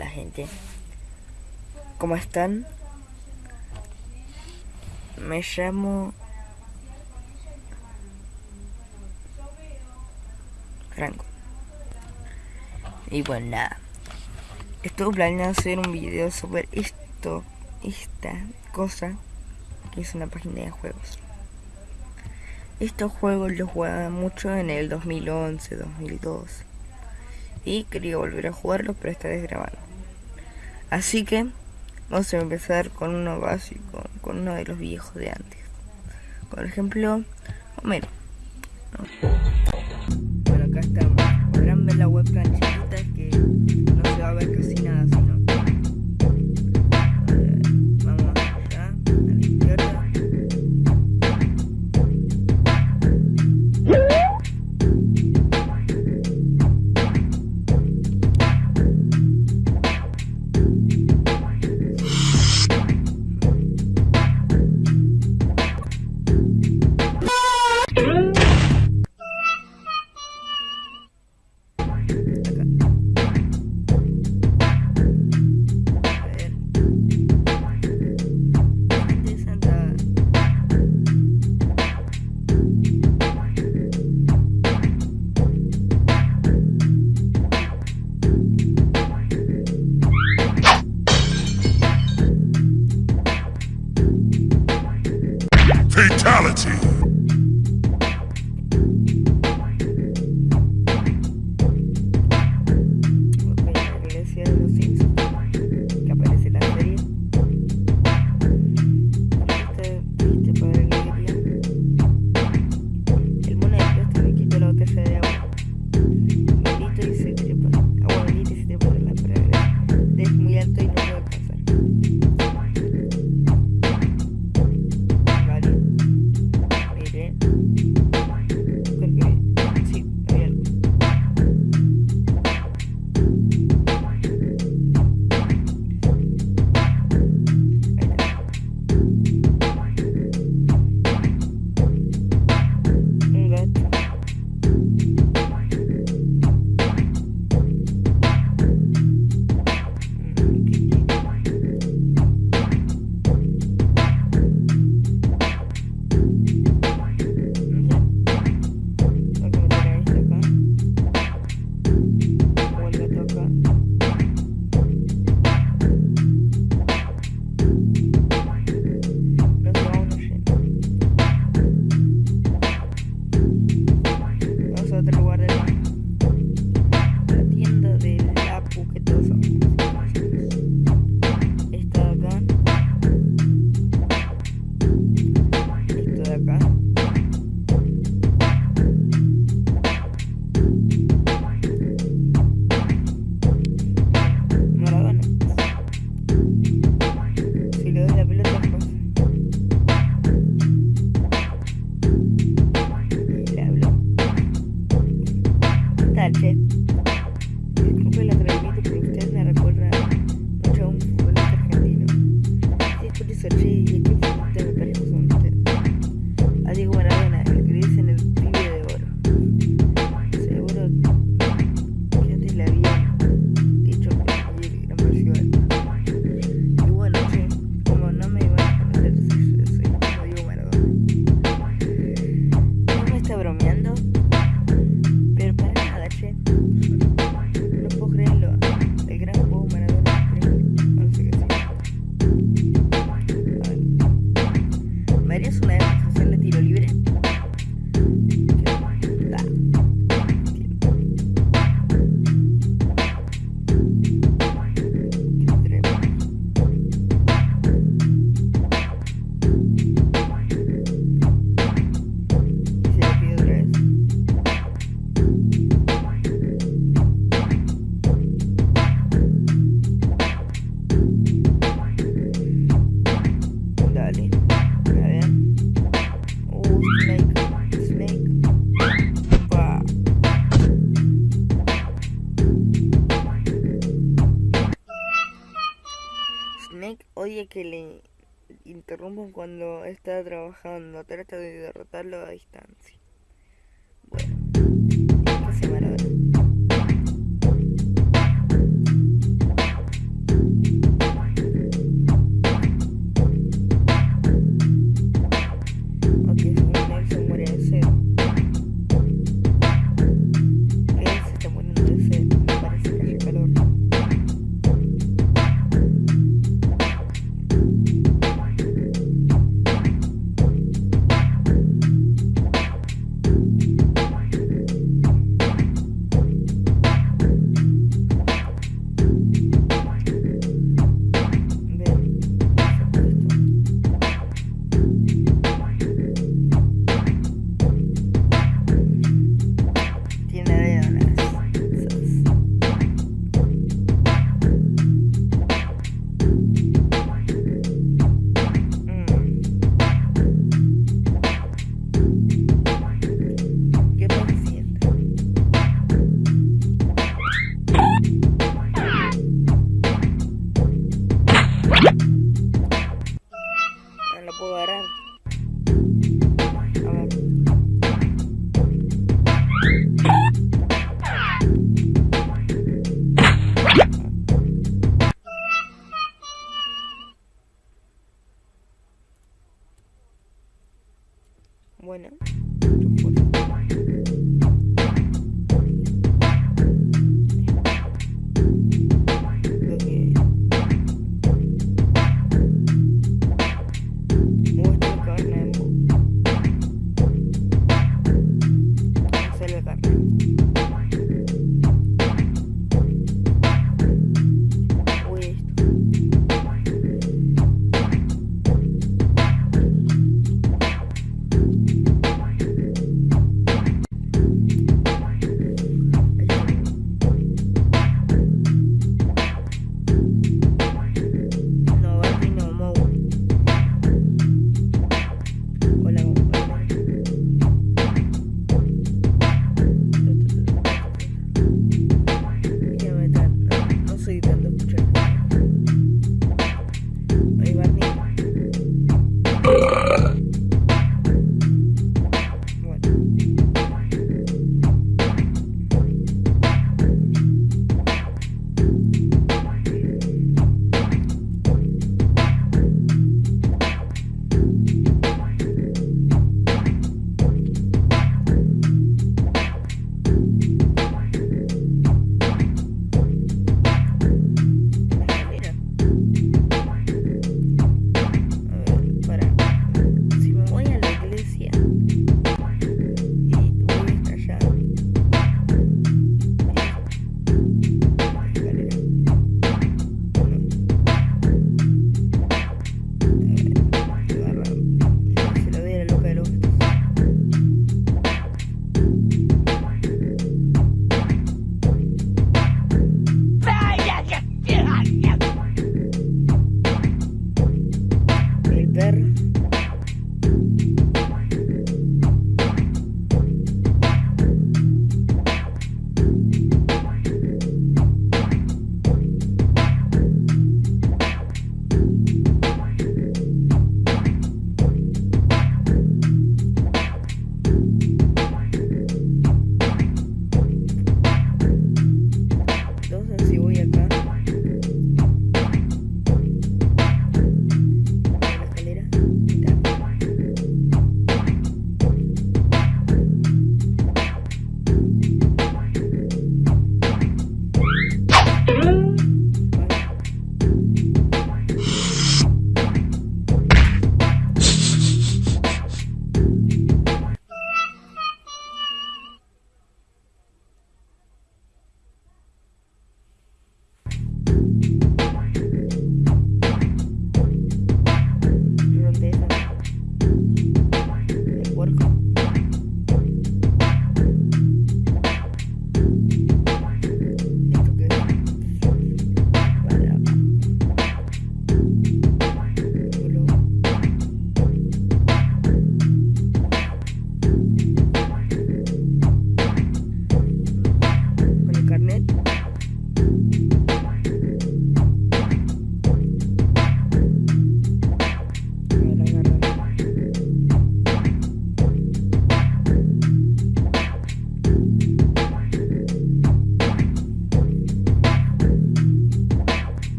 Hola gente, ¿cómo están? Me llamo Franco. Y bueno, nada. Estuve planeando hacer un video sobre esto, esta cosa, que es una página de juegos. Estos juegos los jugaba mucho en el 2011, 2012 y quería volver a jugarlo pero esta vez así que vamos a empezar con uno básico con uno de los viejos de antes. Por ejemplo Homero bueno acá estamos. Ver la webcam chiquita que no se va a ver casi nada oye que le interrumpan cuando está trabajando, trata de derrotarlo a distancia.